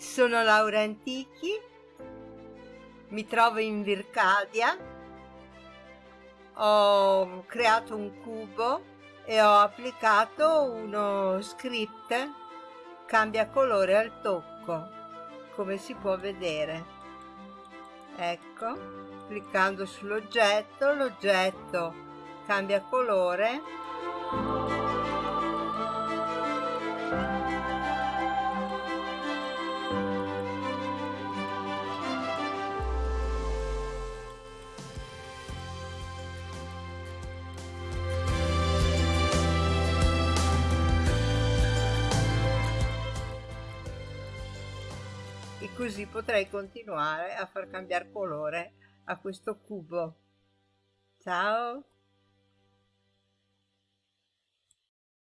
Sono Laura Antichi, mi trovo in Vircadia, ho creato un cubo e ho applicato uno script. Cambia colore al tocco, come si può vedere. Ecco, cliccando sull'oggetto, l'oggetto cambia colore e così potrei continuare a far cambiare colore a questo cubo. Ciao!